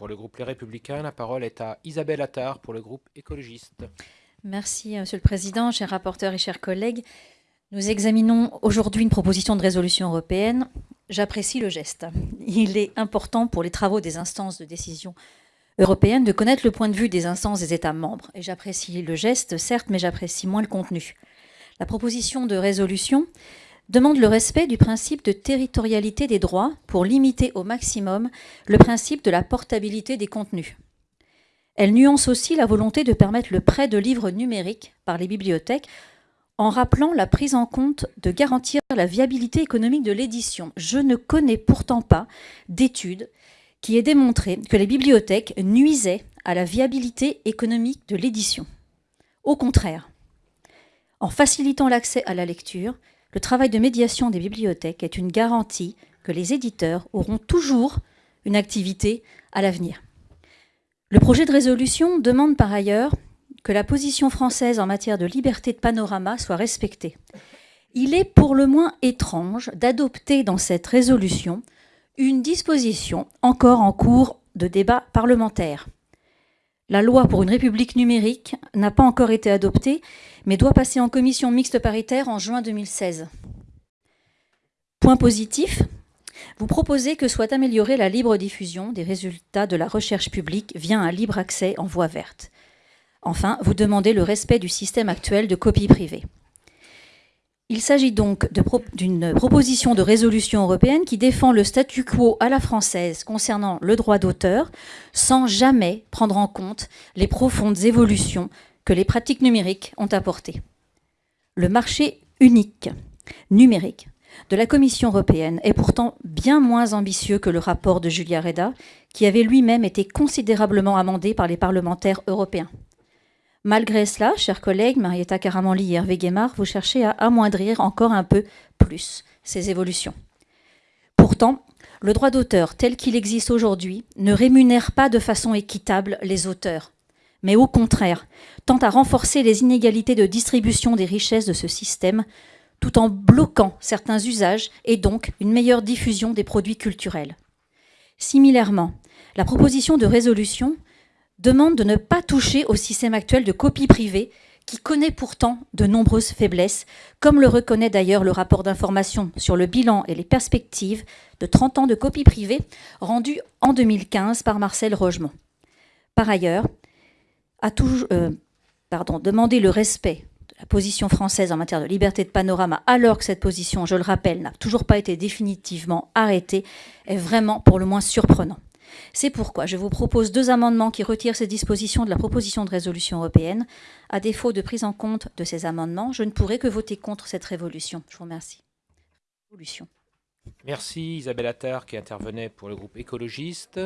pour le groupe Les Républicains. La parole est à Isabelle Attard pour le groupe écologiste. Merci, Monsieur le Président, chers rapporteurs et chers collègues. Nous examinons aujourd'hui une proposition de résolution européenne. J'apprécie le geste. Il est important pour les travaux des instances de décision européennes de connaître le point de vue des instances des États membres. Et j'apprécie le geste, certes, mais j'apprécie moins le contenu. La proposition de résolution demande le respect du principe de territorialité des droits pour limiter au maximum le principe de la portabilité des contenus. Elle nuance aussi la volonté de permettre le prêt de livres numériques par les bibliothèques en rappelant la prise en compte de garantir la viabilité économique de l'édition. Je ne connais pourtant pas d'études qui aient démontré que les bibliothèques nuisaient à la viabilité économique de l'édition. Au contraire, en facilitant l'accès à la lecture, le travail de médiation des bibliothèques est une garantie que les éditeurs auront toujours une activité à l'avenir. Le projet de résolution demande par ailleurs que la position française en matière de liberté de panorama soit respectée. Il est pour le moins étrange d'adopter dans cette résolution une disposition encore en cours de débat parlementaire. La loi pour une république numérique n'a pas encore été adoptée, mais doit passer en commission mixte paritaire en juin 2016. Point positif, vous proposez que soit améliorée la libre diffusion des résultats de la recherche publique via un libre accès en voie verte. Enfin, vous demandez le respect du système actuel de copie privée. Il s'agit donc d'une proposition de résolution européenne qui défend le statu quo à la française concernant le droit d'auteur sans jamais prendre en compte les profondes évolutions que les pratiques numériques ont apportées. Le marché unique numérique de la Commission européenne est pourtant bien moins ambitieux que le rapport de Julia Reda, qui avait lui-même été considérablement amendé par les parlementaires européens. Malgré cela, chers collègues, Marietta Caramanli et Hervé Guémard, vous cherchez à amoindrir encore un peu plus ces évolutions. Pourtant, le droit d'auteur tel qu'il existe aujourd'hui ne rémunère pas de façon équitable les auteurs, mais au contraire, tend à renforcer les inégalités de distribution des richesses de ce système, tout en bloquant certains usages et donc une meilleure diffusion des produits culturels. Similairement, la proposition de résolution demande de ne pas toucher au système actuel de copie privée qui connaît pourtant de nombreuses faiblesses, comme le reconnaît d'ailleurs le rapport d'information sur le bilan et les perspectives de 30 ans de copie privée rendu en 2015 par Marcel Rogemont. Par ailleurs, euh, demander le respect de la position française en matière de liberté de panorama, alors que cette position, je le rappelle, n'a toujours pas été définitivement arrêtée, est vraiment pour le moins surprenant. C'est pourquoi je vous propose deux amendements qui retirent ces dispositions de la proposition de résolution européenne. À défaut de prise en compte de ces amendements, je ne pourrai que voter contre cette révolution. Je vous remercie. Merci Isabelle Attard qui intervenait pour le groupe écologiste.